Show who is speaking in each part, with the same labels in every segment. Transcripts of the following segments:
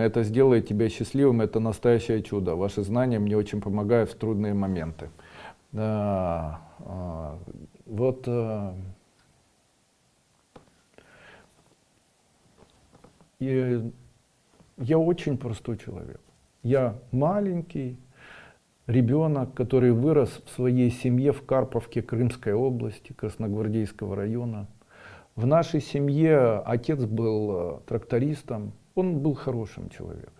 Speaker 1: это сделает тебя счастливым, это настоящее чудо. Ваши знания мне очень помогают в трудные моменты. Да, а, вот а, и я очень простой человек. Я маленький ребенок, который вырос в своей семье в Карповке Крымской области, Красногвардейского района. В нашей семье отец был э, трактористом, он был хорошим человеком.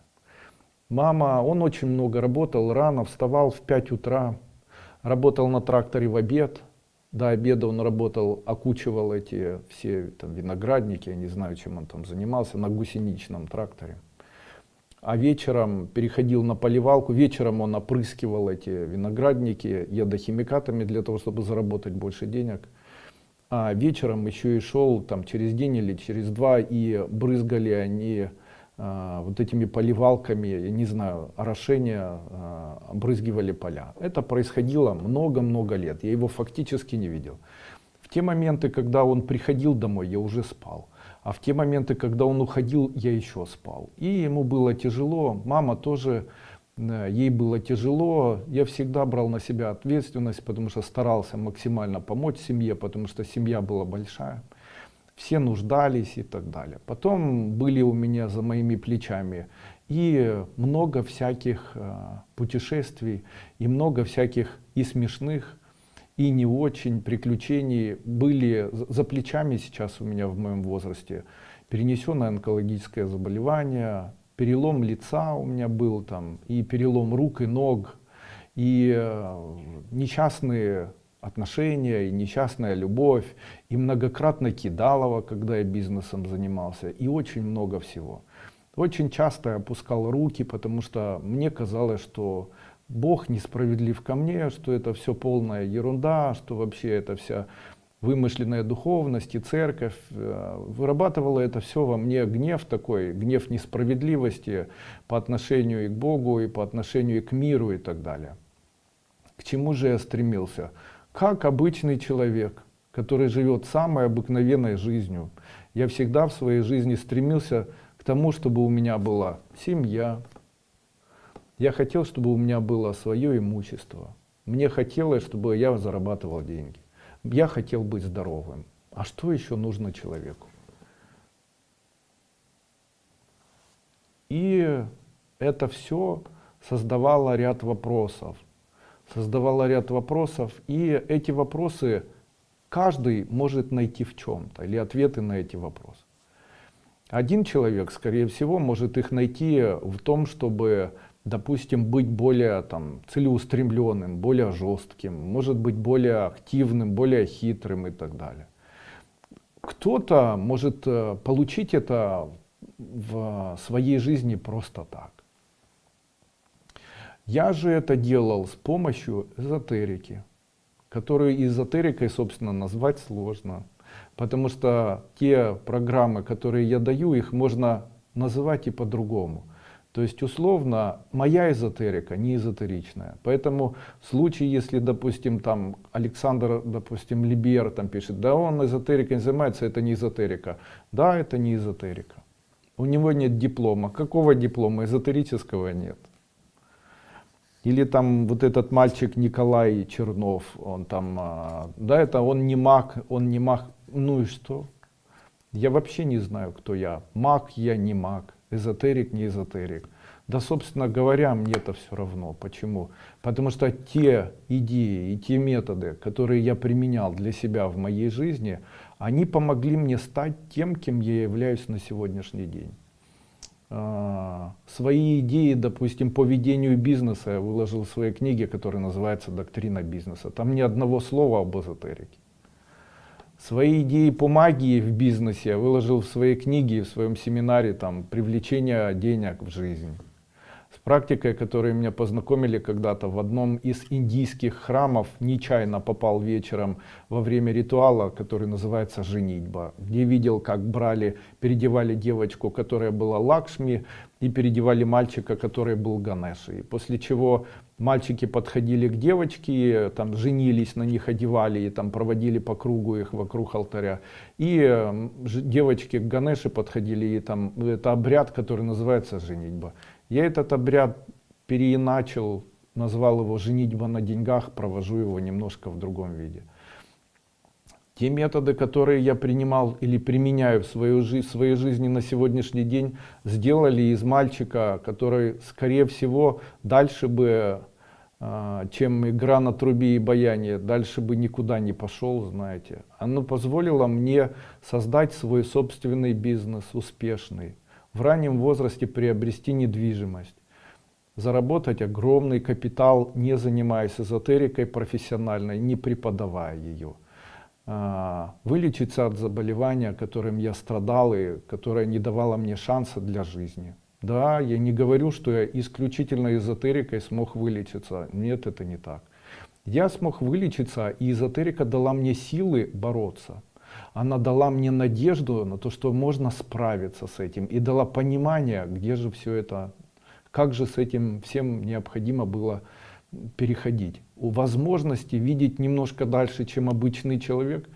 Speaker 1: Мама, он очень много работал, рано вставал в 5 утра, работал на тракторе в обед. До обеда он работал, окучивал эти все там, виноградники, я не знаю, чем он там занимался, на гусеничном тракторе. А вечером переходил на поливалку, вечером он опрыскивал эти виноградники ядохимикатами для того, чтобы заработать больше денег а вечером еще и шел там через день или через два и брызгали они вот этими поливалками, я не знаю, орошения, а, брызгивали поля. Это происходило много-много лет, я его фактически не видел. В те моменты, когда он приходил домой, я уже спал. А в те моменты, когда он уходил, я еще спал. И ему было тяжело, мама тоже ей было тяжело, я всегда брал на себя ответственность, потому что старался максимально помочь семье, потому что семья была большая. Все нуждались и так далее. Потом были у меня за моими плечами и много всяких э, путешествий, и много всяких и смешных, и не очень приключений были за плечами сейчас у меня в моем возрасте. Перенесенное онкологическое заболевание, перелом лица у меня был там, и перелом рук и ног, и э, несчастные отношения, и несчастная любовь, и многократно кидалово, когда я бизнесом занимался, и очень много всего. Очень часто я опускал руки, потому что мне казалось, что Бог несправедлив ко мне, что это все полная ерунда, что вообще это вся вымышленная духовность и церковь э, вырабатывала это все во мне гнев такой, гнев несправедливости по отношению и к Богу, и по отношению и к миру и так далее. К чему же я стремился? Как обычный человек, который живет самой обыкновенной жизнью, я всегда в своей жизни стремился к тому, чтобы у меня была семья. Я хотел, чтобы у меня было свое имущество. Мне хотелось, чтобы я зарабатывал деньги я хотел быть здоровым. А что еще нужно человеку? И это все создавало ряд вопросов. Создавало ряд вопросов, и эти вопросы каждый может найти в чем-то, или ответы на эти вопросы. Один человек, скорее всего, может их найти в том, чтобы допустим, быть более там, целеустремленным, более жестким, может быть более активным, более хитрым и так далее. Кто-то может э, получить это в своей жизни просто так. Я же это делал с помощью эзотерики, которую эзотерикой, собственно, назвать сложно. Потому что те программы, которые я даю, их можно называть и по-другому. То есть условно моя эзотерика не эзотеричная. Поэтому в случае, если, допустим, там Александр, допустим, Либер там пишет, да он эзотерикой не занимается, это не эзотерика. Да, это не эзотерика. У него нет диплома. Какого диплома? Эзотерического нет. Или там вот этот мальчик Николай Чернов, он там, а, да, это он не маг, он не маг. Ну и что? Я вообще не знаю, кто я. Маг я, не маг эзотерик, не эзотерик. Да, собственно говоря, мне это все равно. Почему? Потому что те идеи и те методы, которые я применял для себя в моей жизни, они помогли мне стать тем, кем я являюсь на сегодняшний день. А, свои идеи, допустим, по ведению бизнеса я выложил в своей книге, которая называется «Доктрина бизнеса». Там ни одного слова об эзотерике. Свои идеи по магии в бизнесе я выложил в своей книге, в своем семинаре там «Привлечение денег в жизнь». Практикой, которой меня познакомили когда-то в одном из индийских храмов, нечаянно попал вечером во время ритуала, который называется «Женитьба», где видел, как брали, переодевали девочку, которая была Лакшми, и переодевали мальчика, который был Ганешей. После чего мальчики подходили к девочке, там женились на них, одевали и там проводили по кругу их вокруг алтаря. И девочки к Ганеше подходили, и там это обряд, который называется женитьба. Я этот обряд переиначил, назвал его женитьба на деньгах, провожу его немножко в другом виде. Те методы, которые я принимал или применяю в свою жизнь, в своей жизни на сегодняшний день, сделали из мальчика, который, скорее всего, дальше бы, а, чем игра на трубе и баяне, дальше бы никуда не пошел, знаете. Оно позволило мне создать свой собственный бизнес, успешный, в раннем возрасте приобрести недвижимость заработать огромный капитал, не занимаясь эзотерикой профессиональной, не преподавая ее. А, вылечиться от заболевания, которым я страдал и которое не давало мне шанса для жизни. Да, я не говорю, что я исключительно эзотерикой смог вылечиться. Нет, это не так. Я смог вылечиться, и эзотерика дала мне силы бороться. Она дала мне надежду на то, что можно справиться с этим, и дала понимание, где же все это, как же с этим всем необходимо было переходить. У возможности видеть немножко дальше, чем обычный человек,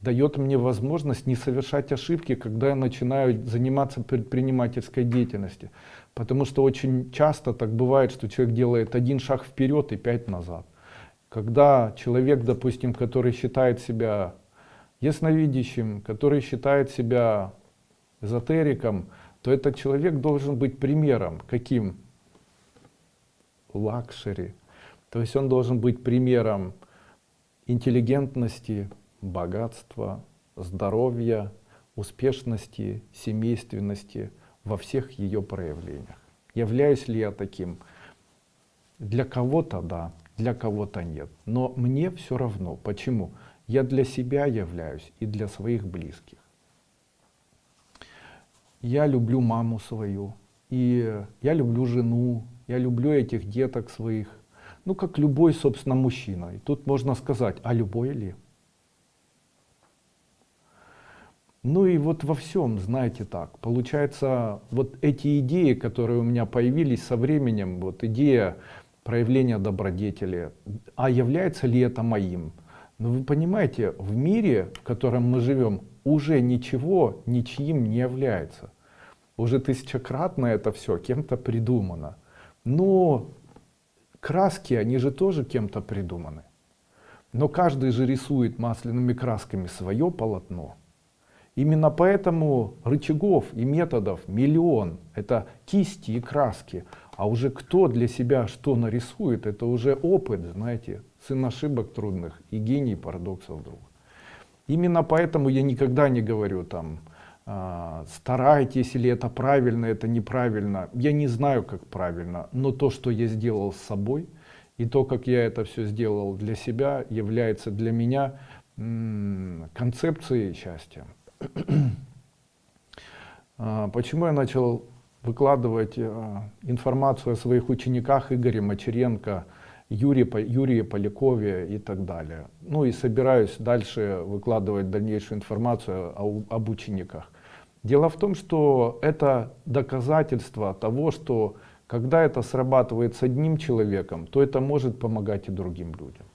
Speaker 1: дает мне возможность не совершать ошибки, когда я начинаю заниматься предпринимательской деятельностью. Потому что очень часто так бывает, что человек делает один шаг вперед и пять назад. Когда человек, допустим, который считает себя ясновидящим, который считает себя эзотериком, то этот человек должен быть примером. Каким? Luxury. То есть он должен быть примером интеллигентности, богатства, здоровья, успешности, семейственности во всех ее проявлениях. Являюсь ли я таким? Для кого-то да, для кого-то нет. Но мне все равно. Почему? Я для себя являюсь и для своих близких. Я люблю маму свою, и я люблю жену, я люблю этих деток своих, ну, как любой, собственно, мужчина. И тут можно сказать, а любой ли? Ну и вот во всем, знаете так, получается, вот эти идеи, которые у меня появились со временем, вот идея проявления добродетели, а является ли это моим? Но вы понимаете, в мире, в котором мы живем, уже ничего ничьим не является. Уже тысячекратно это все кем-то придумано. Но краски, они же тоже кем-то придуманы. Но каждый же рисует масляными красками свое полотно. Именно поэтому рычагов и методов миллион. Это кисти и краски. А уже кто для себя что нарисует, это уже опыт, знаете, сын ошибок трудных и гений парадоксов вдруг. Именно поэтому я никогда не говорю там, а, старайтесь или это правильно, это неправильно. Я не знаю, как правильно, но то, что я сделал с собой, и то, как я это все сделал для себя, является для меня концепцией счастья. А, почему я начал выкладывать а, информацию о своих учениках Игоре Мачеренко, Юрия, Юрия Полякове и так далее. Ну и собираюсь дальше выкладывать дальнейшую информацию об учениках. Дело в том, что это доказательство того, что когда это срабатывает с одним человеком, то это может помогать и другим людям.